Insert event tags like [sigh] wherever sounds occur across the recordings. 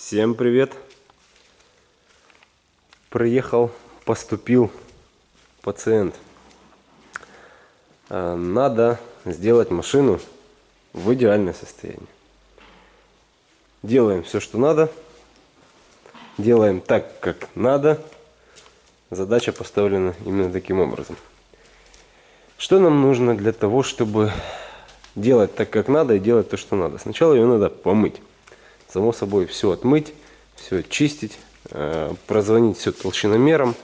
Всем привет! Приехал, поступил пациент. А, Надо сделать машину в идеальное состояние. Делаем все, что надо. Делаем так, как надо. Задача поставлена именно таким образом. Что нам нужно для того, чтобы делать так, как надо и делать то, что надо? Сначала ее надо помыть само собой все отмыть, все чистить, э, прозвонить все толщиномером,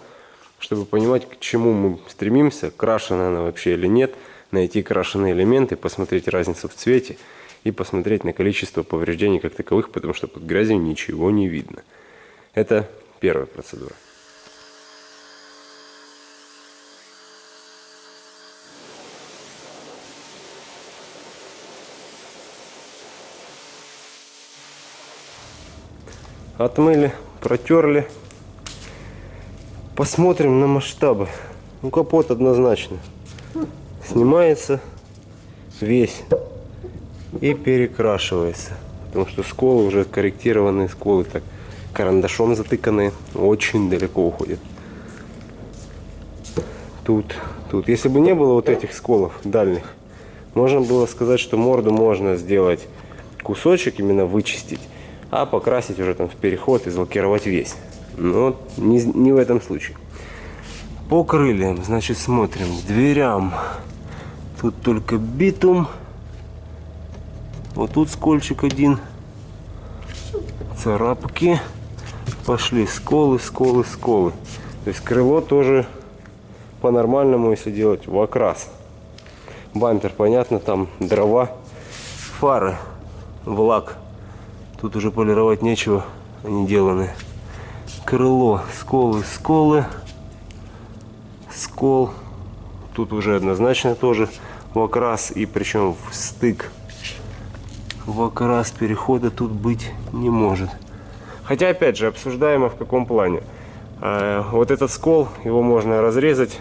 чтобы понимать, к чему мы стремимся, крашена она вообще или нет, найти крашеные элементы, посмотреть разницу в цвете и посмотреть на количество повреждений как таковых, потому что под грязью ничего не видно. Это первая процедура. Отмыли, протерли. Посмотрим на масштабы. Ну, капот однозначно. Снимается весь и перекрашивается. Потому что сколы уже корректированные сколы, так карандашом затыканные, очень далеко уходят. Тут, тут. Если бы не было вот этих сколов дальних, можно было сказать, что морду можно сделать кусочек, именно вычистить а покрасить уже там в переход и залакировать весь. Но не, не в этом случае. По крыльям, значит, смотрим. Дверям. Тут только битум. Вот тут скольчик один. Царапки. Пошли сколы, сколы, сколы. То есть крыло тоже по-нормальному, если делать в окрас. Бампер, понятно, там дрова. Фары в лак Тут уже полировать нечего, они деланы. Крыло, сколы, сколы, скол. Тут уже однозначно тоже в окрас и причем в стык. В окрас перехода тут быть не может. Хотя, опять же, обсуждаемо в каком плане. А, вот этот скол, его можно разрезать,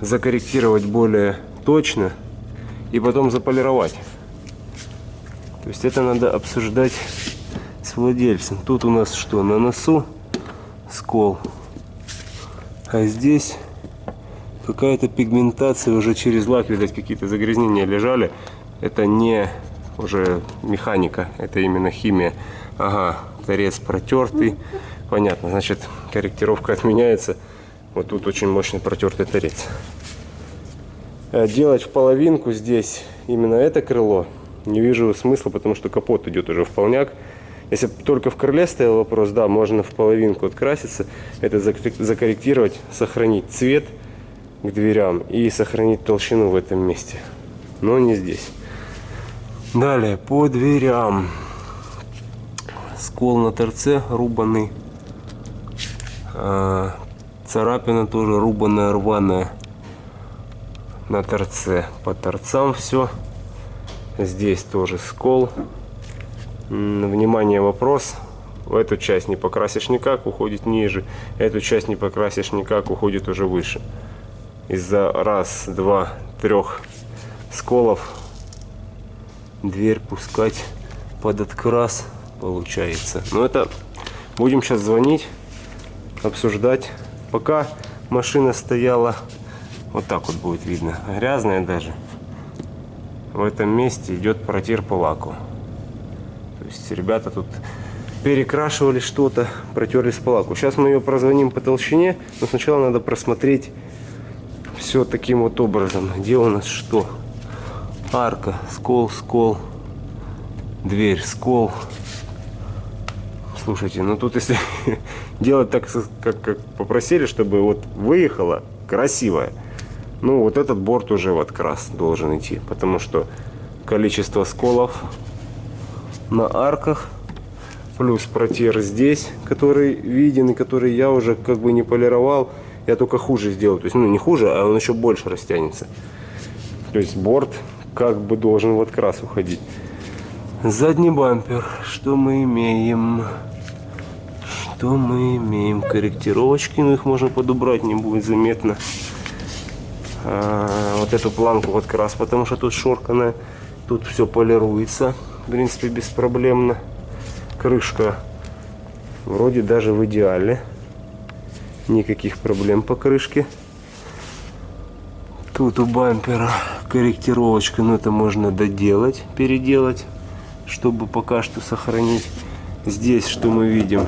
закорректировать более точно и потом заполировать. То есть это надо обсуждать с владельцем. Тут у нас что? На носу скол. А здесь какая-то пигментация уже через лак, видать, какие-то загрязнения лежали. Это не уже механика, это именно химия. Ага, торец протертый. Понятно, значит, корректировка отменяется. Вот тут очень мощный протертый торец. Э, делать в половинку здесь именно это крыло не вижу смысла, потому что капот идет уже в полняк. Если только в крыле стоял вопрос, да, можно в половинку откраситься, это закорректировать, сохранить цвет к дверям и сохранить толщину в этом месте. Но не здесь. Далее, по дверям. Скол на торце рубанный. А, царапина тоже рубаная, рваная на торце. По торцам все. Здесь тоже скол. Внимание, вопрос. Эту часть не покрасишь никак, уходит ниже. Эту часть не покрасишь никак, уходит уже выше. Из-за раз, два, трех сколов дверь пускать под открас получается. Но это будем сейчас звонить, обсуждать. Пока машина стояла, вот так вот будет видно, грязная даже в этом месте идет протир по лаку. То есть ребята тут перекрашивали что-то, протерлись по лаку. Сейчас мы ее прозвоним по толщине, но сначала надо просмотреть все таким вот образом. Где у нас что? Арка, скол, скол, дверь, скол. Слушайте, ну тут если [laughs] делать так, как, как попросили, чтобы вот выехала красивая, ну, вот этот борт уже в открас должен идти, потому что количество сколов на арках, плюс протер здесь, который виден и который я уже как бы не полировал, я только хуже сделал. То есть, ну, не хуже, а он еще больше растянется. То есть, борт как бы должен в открас уходить. Задний бампер. Что мы имеем? Что мы имеем? Корректировочки, но их можно подобрать, не будет заметно. А, вот эту планку вот как раз, потому что тут шорканная, тут все полируется, в принципе, беспроблемно. Крышка вроде даже в идеале. Никаких проблем по крышке. Тут у бампера корректировочка, но это можно доделать, переделать, чтобы пока что сохранить. Здесь что мы видим?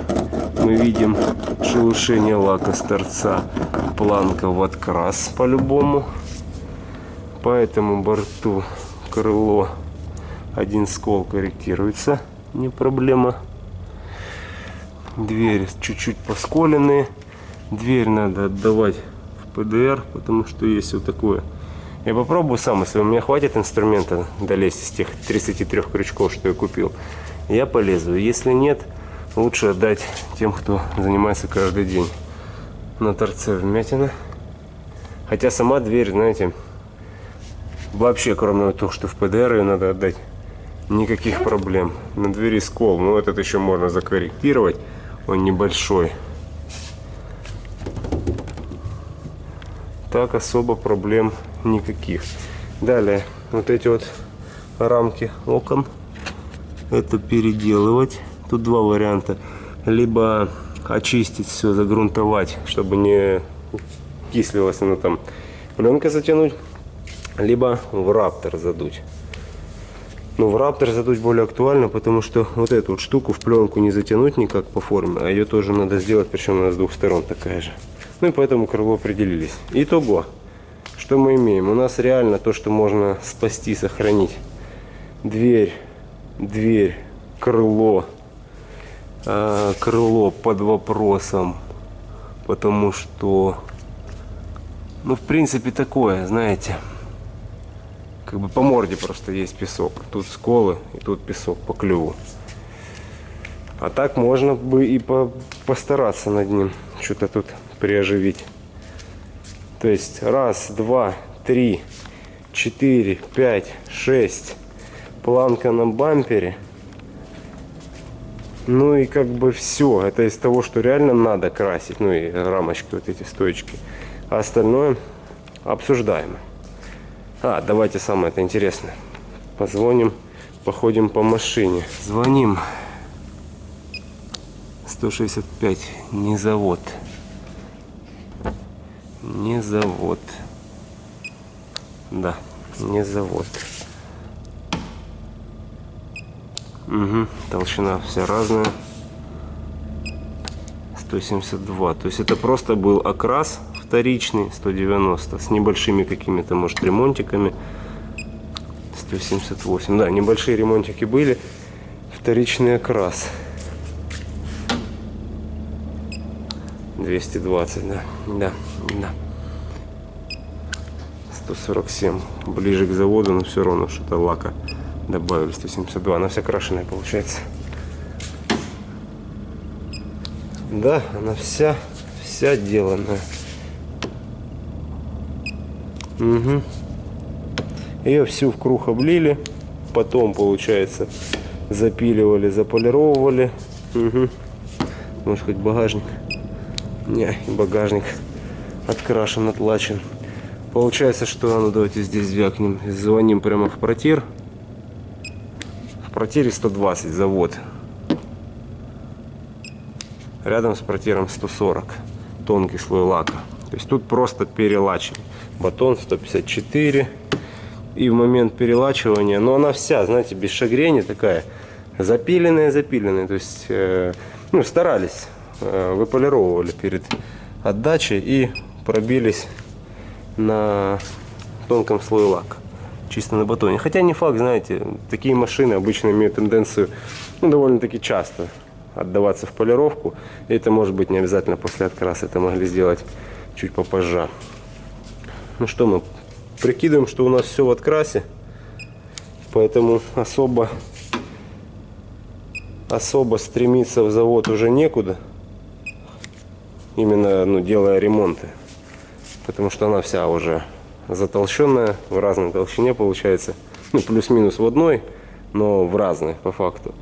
Мы видим шелушение лака с торца, планка в открас по-любому. По этому борту крыло один скол корректируется, не проблема. Двери чуть-чуть посколенные. Дверь надо отдавать в ПДР, потому что есть вот такое. Я попробую сам, если у меня хватит инструмента долезть из тех 33 крючков, что я купил. Я полезу. Если нет, лучше отдать тем, кто занимается каждый день. На торце вмятина. Хотя сама дверь, знаете, вообще, кроме того, что в ПДР ее надо отдать, никаких проблем. На двери скол, но этот еще можно закорректировать, он небольшой. Так особо проблем никаких. Далее, вот эти вот рамки окон, это переделывать. Тут два варианта. Либо очистить все, загрунтовать, чтобы не кислилось оно там, пленкой затянуть, либо в раптор задуть. Но в раптор задуть более актуально, потому что вот эту вот штуку в пленку не затянуть никак по форме, а ее тоже надо сделать, причем она с двух сторон такая же. Ну и поэтому крыло определились. Итого, что мы имеем? У нас реально то, что можно спасти, сохранить. Дверь, дверь, крыло, э, крыло под вопросом, потому что, ну в принципе такое, знаете, как бы по морде просто есть песок. Тут сколы и тут песок по клюву. А так можно бы и по постараться над ним. Что-то тут приоживить. То есть раз, два, три, четыре, пять, шесть. Планка на бампере. Ну и как бы все. Это из того, что реально надо красить. Ну и рамочки, вот эти стоечки. А остальное обсуждаемо. А, давайте самое это интересное. Позвоним, походим по машине. Звоним. 165, не завод не завод. Да, не завод. Угу, толщина вся разная. 172. То есть это просто был окрас вторичный 190 с небольшими какими-то, может, ремонтиками. 178. Да, небольшие ремонтики были. Вторичный окрас. 220, да. Да, да. 147. Ближе к заводу, но все равно что-то лака добавили. 172. Она вся крашеная получается. Да, она вся, вся деланная. Угу. Ее всю в круг облили. Потом, получается, запиливали, заполировывали. Угу. Может, хоть багажник. Не, багажник открашен, отлачен. Получается, что, ну давайте здесь звякнем. Звоним прямо в протир. Протире 120 завод. Рядом с протиром 140. Тонкий слой лака. То есть тут просто перелачивание. Батон 154. И в момент перелачивания, но она вся, знаете, без шагрени такая, запиленная, запиленная. То есть, э, ну, старались, э, выполировывали перед отдачей и пробились на тонком слое лака, чисто на батоне. Хотя не факт, знаете, такие машины обычно имеют тенденцию ну, довольно-таки часто отдаваться в полировку. И это может быть не обязательно после откраса, это могли сделать чуть попозже. Ну что, мы прикидываем, что у нас все в открасе, поэтому особо особо стремиться в завод уже некуда именно ну, делая ремонты. Потому что она вся уже затолщенная, в разной толщине получается. Ну, плюс-минус в одной, но в разной по факту.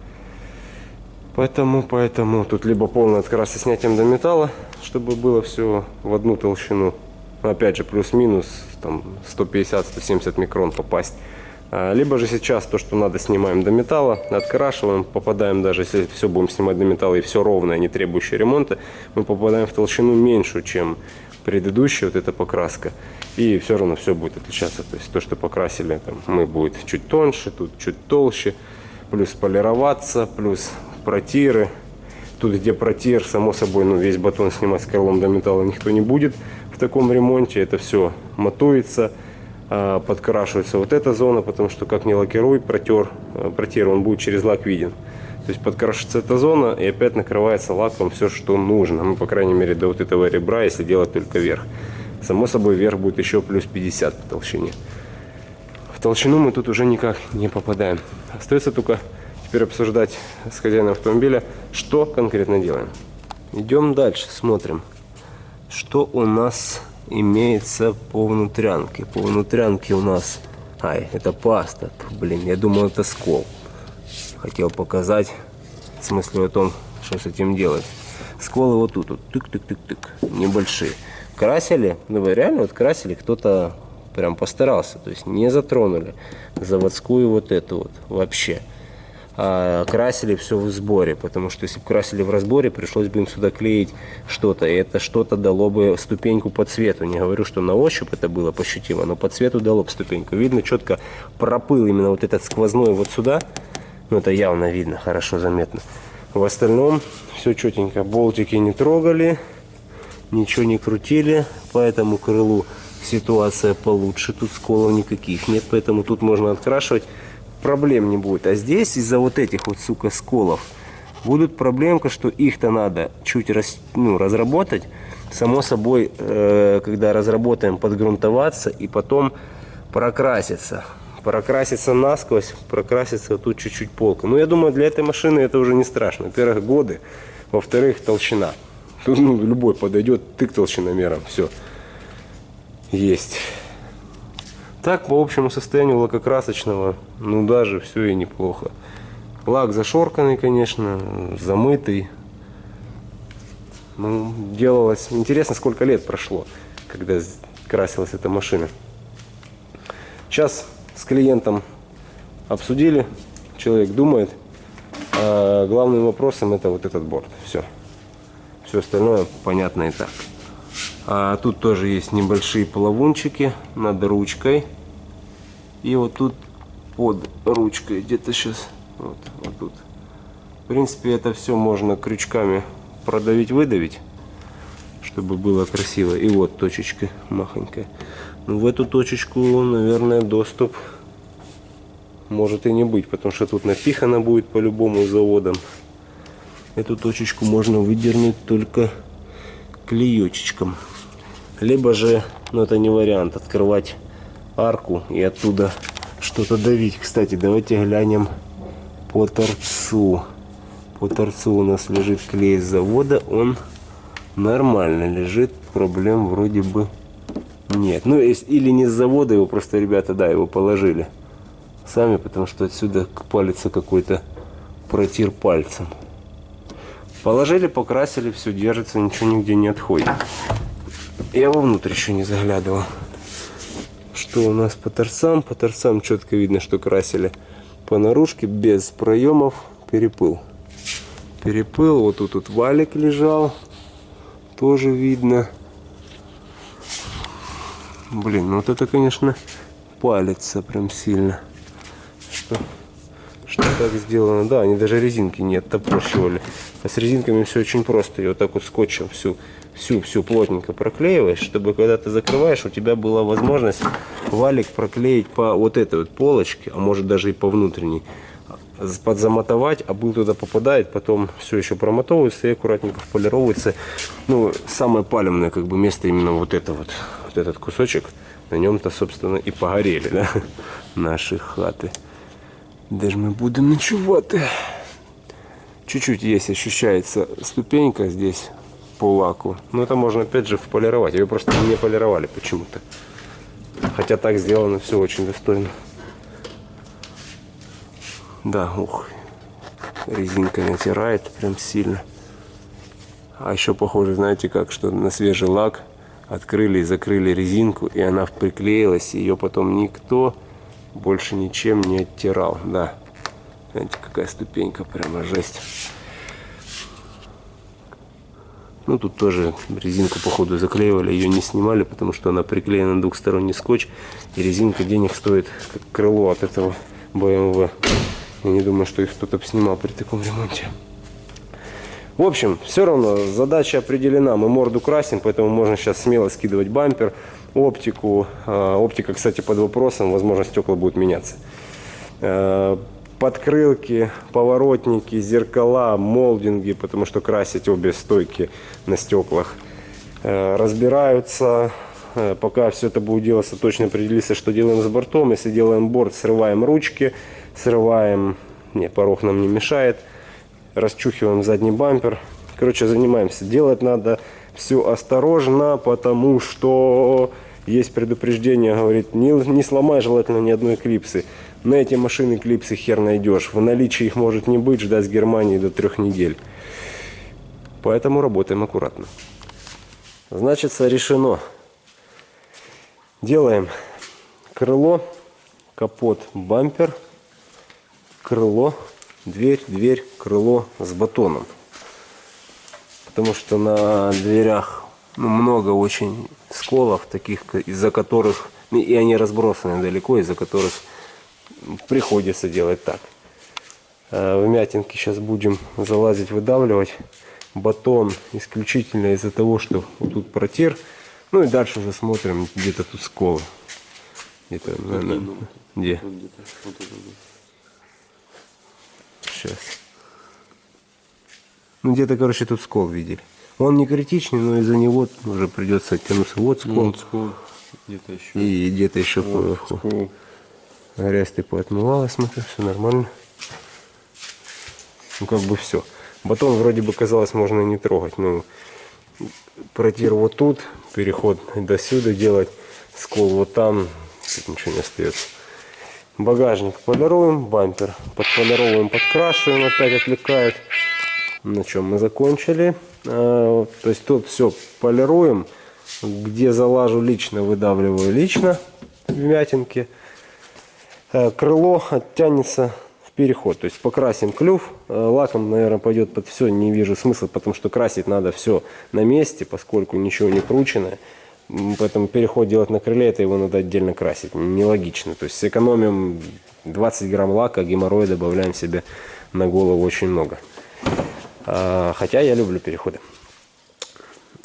Поэтому, поэтому тут либо полный открас со снятием до металла, чтобы было все в одну толщину. Опять же, плюс-минус там 150-170 микрон попасть А, Либо же сейчас то, что надо, снимаем до металла, открашиваем, попадаем даже, если все будем снимать до металла и все ровное, не требующее ремонта, мы попадаем в толщину меньшую, чем предыдущая вот эта покраска. И все равно все будет отличаться. То есть то, что покрасили, там, мы будет чуть тоньше, тут чуть толще, плюс полироваться, плюс протиры. Тут, где протир, само собой, ну, весь батон снимать с крылом до металла никто не будет в таком ремонте. Это все матуется, а, подкрашивается вот эта зона, потому что как не лакируй, протер, а, протир, он будет через лак виден. То есть подкрашивается эта зона и опять накрывается лаком все, что нужно. Ну, по крайней мере, до вот этого ребра, если делать только вверх. Само собой, вверх будет еще плюс 50 по толщине. В толщину мы тут уже никак не попадаем. Остается только теперь обсуждать с хозяином автомобиля, что конкретно делаем. Идем дальше, смотрим, что у нас имеется по внутрянке. По внутрянке у нас... Ай, это паста. Блин, я думал, это скол. Хотел показать, в смысле о том, что с этим делать. Сколы вот тут, вот, тык-тык-тык-тык, небольшие. Красили, ну реально вот красили, кто-то прям постарался, то есть не затронули заводскую вот эту вот вообще а, красили все в сборе, потому что если бы красили в разборе, пришлось бы им сюда клеить что-то, и это что-то дало бы ступеньку по цвету. Не говорю, что на ощупь это было пощутимо, но по цвету дало бы ступеньку. Видно, четко проплыл именно вот этот сквозной вот сюда, ну это явно видно, хорошо заметно. В остальном все четенько, болтики не трогали, ничего не крутили, по этому крылу ситуация получше, тут сколов никаких нет, поэтому тут можно открашивать проблем не будет. А здесь из-за вот этих вот, сука, сколов будут проблемка, что их-то надо чуть раз, ну, разработать. Само собой, э, когда разработаем, подгрунтоваться и потом прокраситься. Прокраситься насквозь, прокраситься тут чуть-чуть полка. Но ну, я думаю, для этой машины это уже не страшно. Во-первых, годы. Во-вторых, толщина. [laughs] Ну, любой подойдет, тык толщиномером. Все. Есть. Так, по общему состоянию лакокрасочного, ну даже все и неплохо. Лак зашорканный, конечно, замытый. Ну, делалось... Интересно, сколько лет прошло, когда красилась эта машина. Сейчас с клиентом обсудили, человек думает. А главным вопросом это вот этот борт. Все. Все остальное понятно и так. А тут тоже есть небольшие плавунчики над ручкой. И вот тут под ручкой где-то сейчас вот, вот тут. В принципе, это все можно крючками продавить, выдавить, чтобы было красиво. И вот точечка махонькая. Ну, в эту точечку, наверное, доступ может и не быть, потому что тут напихано будет по-любому заводом. Эту точечку можно выдернуть только клеечечком. Либо же, ну это не вариант, открывать арку и оттуда что-то давить. Кстати, давайте глянем по торцу. По торцу у нас лежит клей с завода. Он нормально лежит. Проблем вроде бы нет. Ну, или не с завода его, просто ребята, да, его положили сами, потому что отсюда палится какой-то протир пальцем. Положили, покрасили, все держится, ничего нигде не отходит. Я вовнутрь еще не заглядывал. Что у нас по торцам? По торцам четко видно, что красили по наружке без проемов перепыл. Перепыл. Вот тут, тут валик лежал. Тоже видно. Блин, ну вот это, конечно, палится прям сильно. Что, что так сделано? Да, они даже резинки не оттопорщивали. А с резинками все очень просто. Ее вот так вот скотчем всю всю-всю плотненько проклеиваешь, чтобы когда ты закрываешь, у тебя была возможность валик проклеить по вот этой вот полочке, а может даже и по внутренней, подзамотовать, а был туда попадает, потом все еще промотовывается и аккуратненько полировывается. Ну, самое палевное как бы место именно вот это вот, вот этот кусочек, на нем-то, собственно, и погорели, да, [laughs] наши хаты. Даже мы будем ночевать. Чуть-чуть есть, ощущается ступенька здесь по лаку. Но это можно опять же полировать. Ее просто не полировали почему-то. Хотя так сделано все очень достойно. Да, ух. Резинка натирает прям сильно. А еще похоже, знаете как, что на свежий лак открыли и закрыли резинку, и она приклеилась, ее потом никто больше ничем не оттирал. Да, знаете, какая ступенька, прямо жесть. Ну, тут тоже резинку, походу, заклеивали, ее не снимали, потому что она приклеена на двухсторонний скотч. И резинка денег стоит, как крыло от этого BMW. Я не думаю, что их кто-то снимал при таком ремонте. В общем, все равно задача определена. Мы морду красим, поэтому можно сейчас смело скидывать бампер, оптику. А, оптика, кстати, под вопросом. Возможно, стекла будут меняться. А, подкрылки, поворотники, зеркала, молдинги, потому что красить обе стойки на стеклах. А, разбираются. Пока все это будет делаться, точно определиться, что делаем с бортом. Если делаем борт, срываем ручки, срываем... Не, порог нам не мешает расчухиваем задний бампер. Короче, занимаемся. Делать надо все осторожно, потому что есть предупреждение, говорит, не, не сломай желательно ни одной клипсы. На эти машины клипсы хер найдешь. В наличии их может не быть, ждать с Германии до трех недель. Поэтому работаем аккуратно. Значит, решено. Делаем крыло, капот, бампер, крыло, дверь, дверь, крыло с батоном. Потому что на дверях ну, много очень сколов, таких, из-за которых, и они разбросаны далеко, из-за которых приходится делать так. А вмятинки сейчас будем залазить, выдавливать. Батон исключительно из-за того, что вот тут протер. Ну и дальше уже смотрим, где-то тут сколы. Где-то, наверное, где? Вот вот Сейчас. Ну, где-то, короче, тут скол видели. Он не критичный, но из-за него уже придется оттянуться. Вот скол. Вот скол. Где-то еще. И где-то еще вот поверху. Скол. Грязь ты поотмывала, смотрю, все нормально. Ну, как бы все. Батон вроде бы казалось можно не трогать. но протир вот тут, переход до сюда делать, скол вот там, тут ничего не остается. Багажник полируем, бампер подполируем, подкрашиваем, опять отвлекает. На чем мы закончили. А, то есть тут все полируем. Где залажу лично, выдавливаю лично вмятинки. А, крыло оттянется в переход. То есть покрасим клюв. А, лаком, наверное, пойдет под все. Не вижу смысла, потому что красить надо все на месте, поскольку ничего не крученное. Поэтому переход делать на крыле, это его надо отдельно красить. Нелогично. То есть сэкономим 20 грамм лака, геморроя добавляем себе на голову очень много. А, хотя я люблю переходы.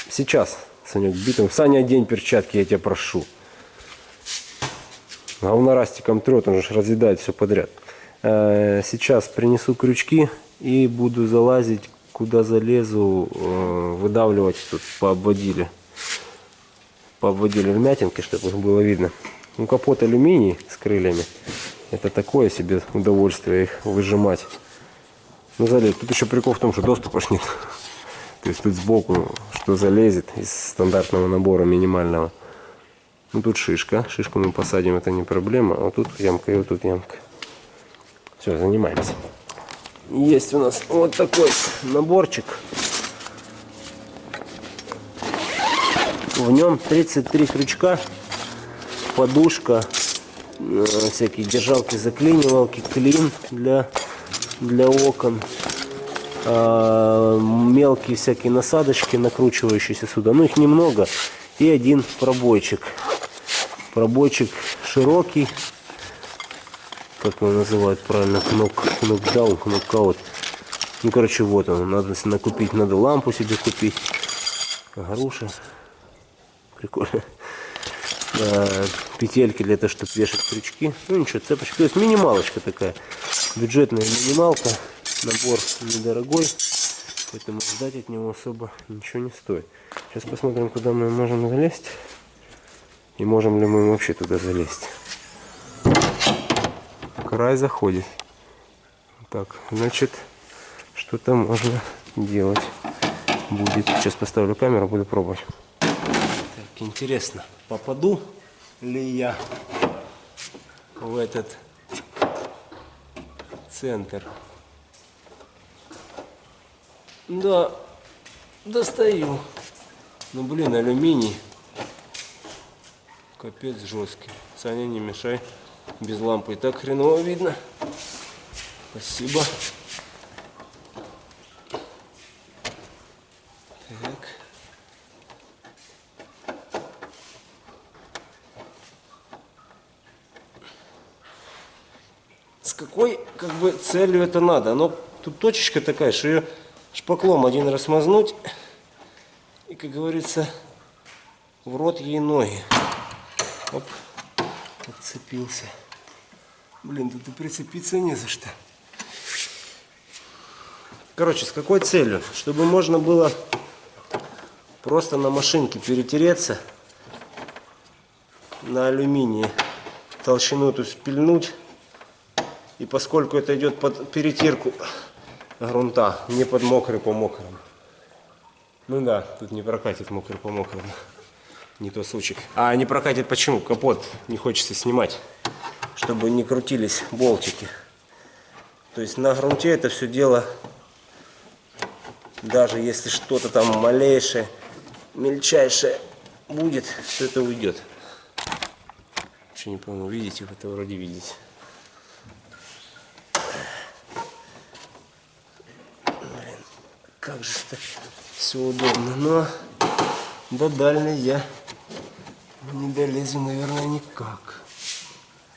Сейчас, Санек, битым. Саня, одень перчатки, я тебя прошу. Говнорастиком трет, он же разъедает все подряд. А, сейчас принесу крючки и буду залазить, куда залезу, э, выдавливать тут по обводили пообводили вмятинки, чтобы было видно. Ну, капот алюминий с крыльями. Это такое себе удовольствие их выжимать. Ну, залезть. Тут еще прикол в том, что доступа ж нет. То есть тут сбоку что залезет из стандартного набора минимального. Ну, тут шишка. Шишку мы посадим, это не проблема. А тут ямка и вот тут ямка. Все, занимаемся. Есть у нас вот такой наборчик. В нем 33 крючка, подушка, э, всякие держалки, заклинивалки, клин для, для окон, а, мелкие всякие насадочки, накручивающиеся сюда. Ну, их немного. И один пробойчик. Пробойчик широкий. Как его называют правильно? Кнок, кнокдаун, кнокаут. Ну, короче, вот он. Надо накупить, надо лампу себе купить. Груша прикольно. Петельки для того, чтобы вешать крючки. Ну ничего, цепочка. То есть минималочка такая. Бюджетная минималка. Набор недорогой. Поэтому ждать от него особо ничего не стоит. Сейчас посмотрим, куда мы можем залезть. И можем ли мы вообще туда залезть. Край заходит. Так, значит, что-то можно делать будет. Сейчас поставлю камеру, буду пробовать. Интересно, попаду ли я в этот центр? Да, достаю. Ну, блин, алюминий. Капец жесткий. Саня, не мешай. Без лампы и так хреново видно. Спасибо. Так. С какой как бы целью это надо? Оно тут точечка такая, что ее шпаклом один раз мазнуть и, как говорится, в рот ей ноги. Оп, отцепился. Блин, тут и прицепиться не за что. Короче, с какой целью? Чтобы можно было просто на машинке перетереться на алюминии, толщину эту спильнуть. И поскольку это идет под перетирку грунта, не под мокрый по мокрому. Ну да, тут не прокатит мокрый по мокрому. Не то случай. А не прокатит почему? Капот не хочется снимать, чтобы не крутились болтики. То есть на грунте это все дело, даже если что-то там малейшее, мельчайшее будет, то это уйдет. Вообще не пойму, видите, это вроде видите. Как же это все удобно. Но до дальней я не долезу, наверное, никак.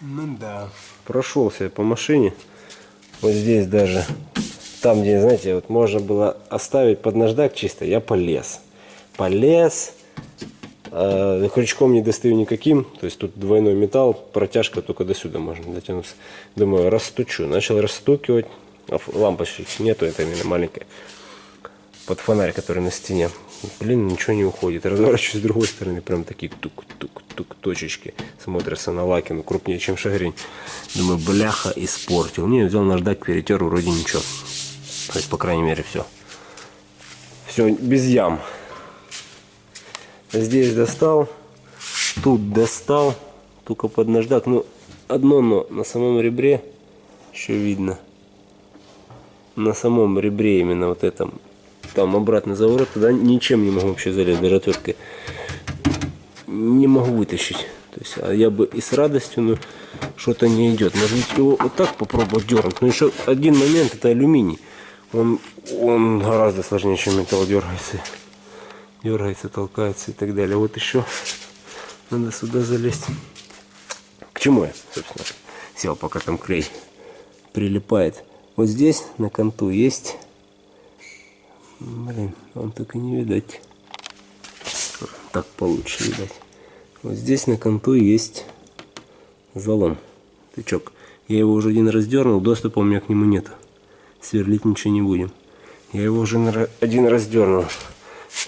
Ну да. Прошелся по машине. Вот здесь даже. Там, где, знаете, вот можно было оставить под наждак чисто, я полез. Полез. Э, крючком не достаю никаким. То есть тут двойной металл, протяжка только до сюда можно дотянуться. Думаю, растучу. Начал растукивать. А лампочек нету, это именно маленькая. Под фонарь, который на стене. Блин, ничего не уходит. Разворачиваюсь с другой стороны, прям такие тук-тук-тук точечки. Смотрятся на лаке, ну крупнее, чем шагрень. Думаю, бляха, испортил. Не, взял наждак, перетер, вроде ничего. То есть, по крайней мере, все. Все без ям. Здесь достал, тут достал, только под наждак. Ну, одно но на самом ребре еще видно. На самом ребре именно вот этом там обратно заворот, туда ничем не могу вообще залезть, даже отверткой. Не могу вытащить. То есть, а я бы и с радостью, но что-то не идет. Может быть его вот так попробовать дернуть. Но еще один момент, это алюминий. Он, он гораздо сложнее, чем металл дергается. Дергается, толкается и так далее. Вот еще надо сюда залезть. К чему я, собственно, сел, пока там клей прилипает. Вот здесь на конту есть Блин, вам так и не видать. Так получше видать. Вот здесь на конту есть залом, тычок. Я его уже один раз дернул, доступа у меня к нему нет. Сверлить ничего не будем. Я его уже один раз дернул.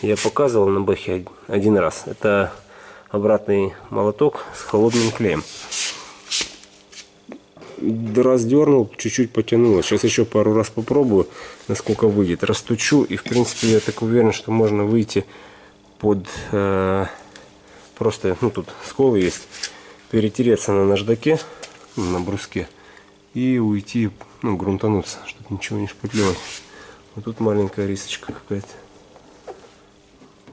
Я показывал на бахе один раз. Это обратный молоток с холодным клеем раздернул, чуть-чуть потянуло. Сейчас еще пару раз попробую, насколько выйдет. Растучу и в принципе я так уверен, что можно выйти под э, просто, ну тут сколы есть, перетереться на наждаке, на бруске и уйти, ну грунтануться, чтобы ничего не шпатлевать. Вот тут маленькая рисочка какая-то.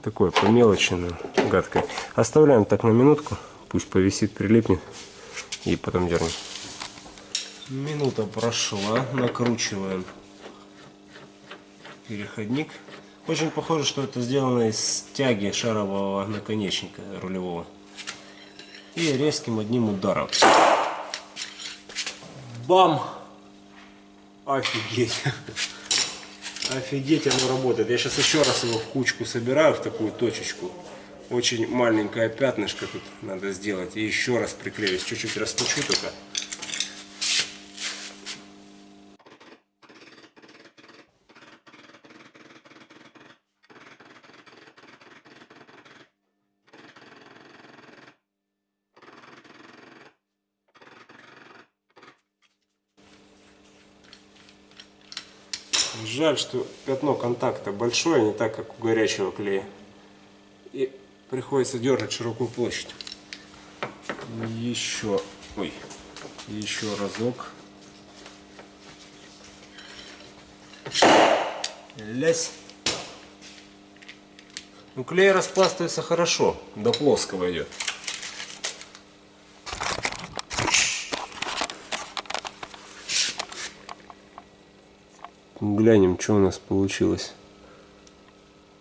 Такое по мелочи, но гадкое. Оставляем так на минутку, пусть повисит, прилипнет и потом дернем. Минута прошла, накручиваем переходник. Очень похоже, что это сделано из тяги шарового наконечника рулевого. И резким одним ударом. Бам! Офигеть! [laughs] Офигеть, оно работает. Я сейчас еще раз его в кучку собираю, в такую точечку. Очень маленькое пятнышко тут надо сделать. И еще раз приклеюсь. Чуть-чуть расточу только. Жаль, что пятно контакта большое, не так, как у горячего клея. И приходится дергать широкую площадь. Еще, ой, еще разок. Лясь. Ну, клей распластывается хорошо, до плоского идет. Глянем, что у нас получилось.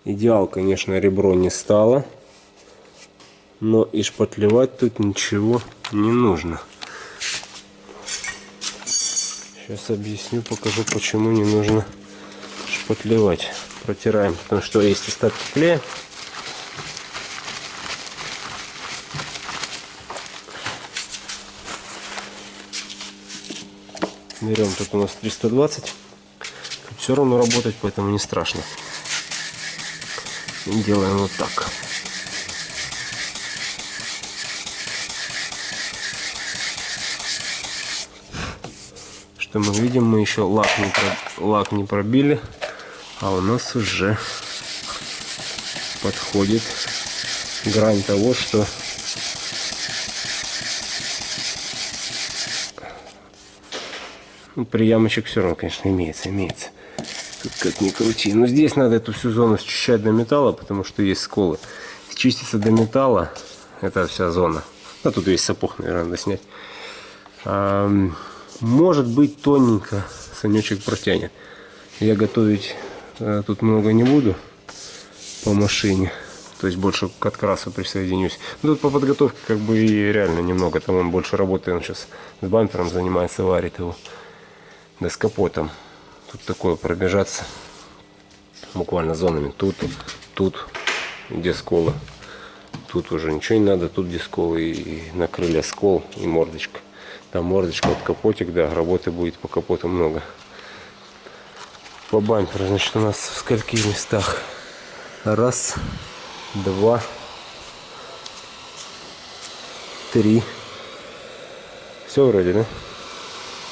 Идеал, конечно, ребро не стало. Но и шпатлевать тут ничего не нужно. Сейчас объясню, покажу, почему не нужно шпатлевать. Протираем, потому что есть остатки клея. Берем тут у нас 320. Все равно работать, поэтому не страшно. И делаем вот так. Что мы видим, мы еще лак не, про... лак не пробили, а у нас уже подходит грань того, что Ну, приямочек все равно, конечно, имеется, имеется. Тут как ни крути. Но здесь надо эту всю зону счищать до металла, потому что есть сколы. Чистится до металла, это вся зона. А тут весь сапог, наверное, надо снять. А, может быть, тоненько санечек протянет. Я готовить а, тут много не буду по машине. То есть больше к открасу присоединюсь. Но тут по подготовке как бы и реально немного. Там он больше работает. Он сейчас с бампером занимается, варит его да с капотом. Тут такое пробежаться буквально зонами. Тут, тут, где сколы. Тут уже ничего не надо, тут где сколы и на крылья скол и мордочка. Там мордочка, вот капотик, да, работы будет по капоту много. По бамперу, значит, у нас в скольких местах? Раз, два, три. Все вроде, да?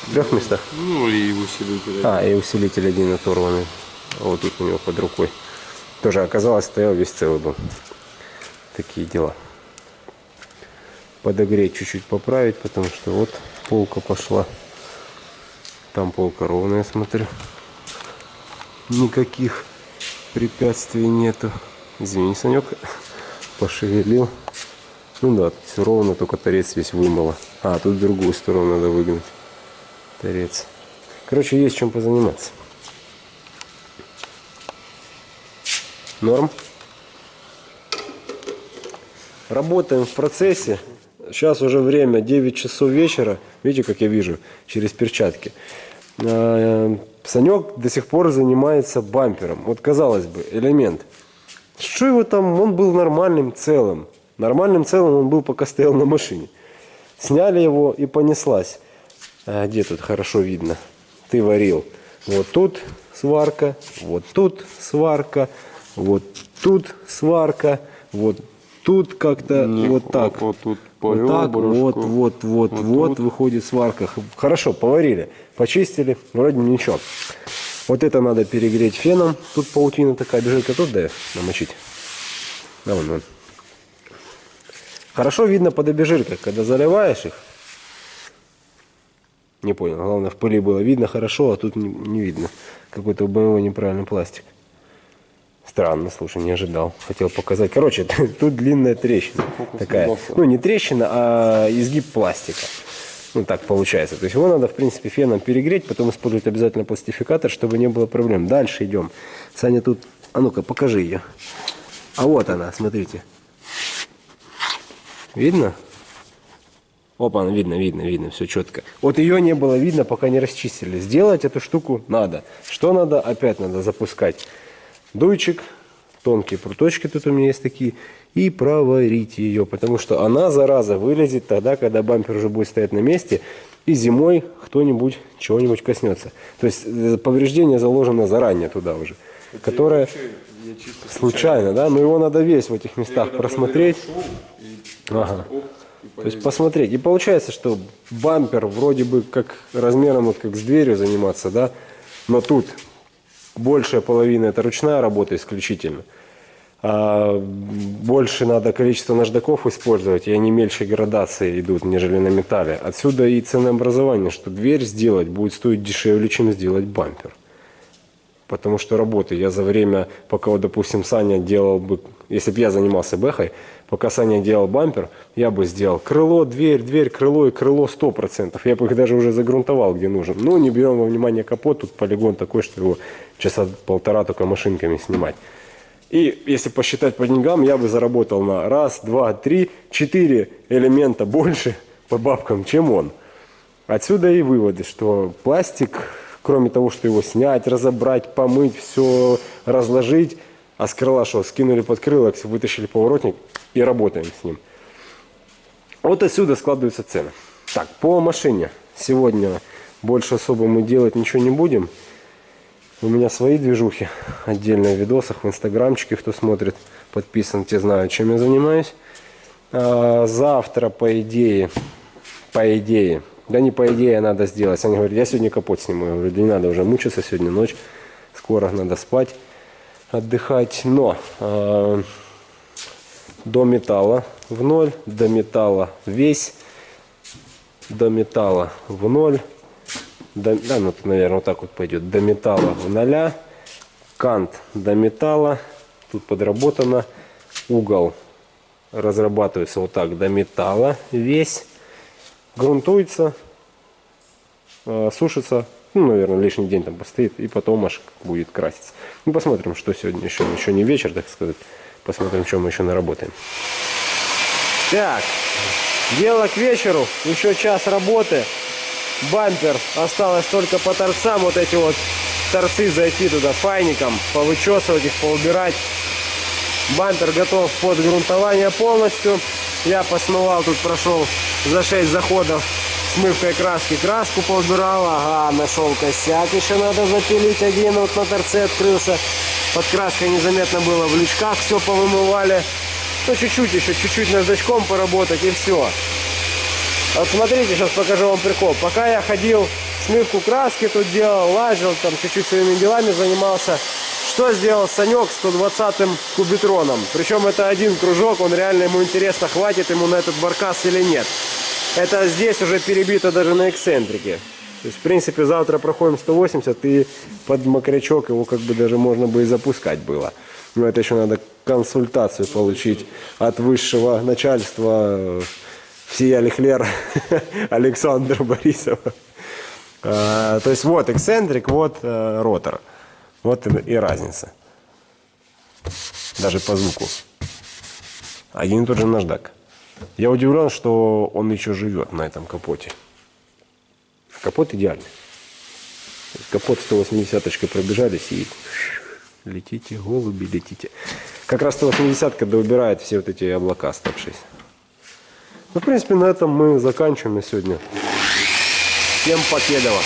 В трех местах? Ну и усилитель. А, и усилитель один оторванный. Вот тут у него под рукой. Тоже оказалось, стоял весь целый был. Такие дела. Подогреть чуть-чуть поправить, потому что вот полка пошла. Там полка ровная, смотрю. Никаких препятствий нету. Извини, Санек, пошевелил. Ну да, все ровно, только торец весь вымыло. А, тут другую сторону надо выгнать торец. Короче, есть чем позаниматься. Норм. Работаем в процессе. Сейчас уже время 9 часов вечера. Видите, как я вижу, через перчатки. А, Санек до сих пор занимается бампером. Вот казалось бы, элемент. Что его там, он был нормальным целым. Нормальным целым он был, пока стоял на машине. Сняли его и понеслась. А где тут хорошо видно? Ты варил. Вот тут сварка, вот тут сварка, вот тут сварка, вот тут как-то вот так. Вот, тут вот так, вот, вот, вот, вот, вот выходит сварка. Хорошо, поварили, почистили, вроде ничего. Вот это надо перегреть феном. Тут паутина такая, бежит, тут да намочить. Да, вон, вон. Хорошо видно под обезжиркой, когда заливаешь их, не понял. Главное, в пыли было видно хорошо, а тут не, не видно. Какой-то боевой неправильный пластик. Странно, слушай, не ожидал. Хотел показать. Короче, [laughs] тут длинная трещина. Фокус такая. Ну, не трещина, а изгиб пластика. Ну, так получается. То есть его надо, в принципе, феном перегреть, потом использовать обязательно пластификатор, чтобы не было проблем. Дальше идем. Саня тут... А ну-ка, покажи ее. А вот она, смотрите. Видно? Опа, видно, видно, видно, все четко. Вот ее не было видно, пока не расчистили. Сделать эту штуку надо. Что надо? Опять надо запускать дуйчик, тонкие пруточки тут у меня есть такие, и проварить ее, потому что она, зараза, вылезет тогда, когда бампер уже будет стоять на месте, и зимой кто-нибудь чего-нибудь коснется. То есть э, повреждение заложено заранее туда уже, Это которое случайно, случайно, да, но его надо весь в этих местах просмотреть. Ага. То есть посмотреть. И получается, что бампер вроде бы как размером вот как с дверью заниматься, да, но тут большая половина это ручная работа исключительно. А больше надо количество наждаков использовать, и они меньше градации идут, нежели на металле. Отсюда и ценообразование, что дверь сделать будет стоить дешевле, чем сделать бампер. потому что работы я за время, пока, вот, допустим, Саня делал бы, если бы я занимался бэхой, пока Саня делал бампер, я бы сделал крыло, дверь, дверь, крыло и крыло 100%. Я бы их даже уже загрунтовал, где нужен. Но не берем во внимание капот, тут полигон такой, что его часа полтора только машинками снимать. И если посчитать по деньгам, я бы заработал на раз, два, три, четыре элемента больше [laughs] по бабкам, чем он. Отсюда и выводы, что пластик, кроме того, что его снять, разобрать, помыть, все разложить, а с крыла что, скинули под крыло, вытащили поворотник и работаем с ним. Вот отсюда складываются цены. Так, по машине. Сегодня больше особо мы делать ничего не будем. У меня свои движухи, отдельно в видосах, в инстаграмчике, кто смотрит, подписан, те знают, чем я занимаюсь. А, завтра, по идее, по идее, да не по идее надо сделать. Они говорят, я сегодня капот сниму. Я говорю, да не надо уже мучиться, сегодня ночь, скоро надо спать, отдыхать. Но э, до металла в ноль, до металла весь, до металла в ноль, до, да, ну, наверное, вот так вот пойдет, до металла в ноля, кант до металла, тут подработано, угол разрабатывается вот так до металла весь, грунтуется, э, сушится, ну, наверное, лишний день там постоит, и потом аж будет краситься. Ну, посмотрим, что сегодня еще, еще не вечер, так сказать. Посмотрим, что мы еще наработаем. Так, дело к вечеру, еще час работы. Бампер осталось только по торцам, вот эти вот торцы зайти туда файником, повычесывать их, поубирать. Бампер готов под грунтование полностью. Я посмывал, тут прошел за 6 заходов смывкой краски. Краску поубирал, ага, нашел косяк, еще надо запилить один, вот на торце открылся. Под краской незаметно было, в лючках все повымывали. Ну, чуть-чуть еще, чуть-чуть наждачком поработать и все. Вот смотрите, сейчас покажу вам прикол. Пока я ходил, смывку краски тут делал, лазил, там чуть-чуть своими делами занимался. Что сделал Санек 120-м кубитроном? Причем это один кружок, он реально ему интересно, хватит ему на этот баркас или нет. Это здесь уже перебито даже на эксцентрике. То есть, в принципе, завтра проходим 180, и под мокрячок его как бы даже можно бы и запускать было. Но это еще надо консультацию получить от высшего начальства всея Лихлер [laughs] Александра Борисова. А, то есть вот эксцентрик, вот э, ротор. Вот и, и разница. Даже по звуку. Один и тот же наждак. Я удивлен, что он еще живет на этом капоте. Капот идеальный. Капот 180 пробежались и летите, голуби, летите. Как раз 180 когда убирает все вот эти облака топ-6. Ну, в принципе, на этом мы заканчиваем на сегодня. Всем покедова!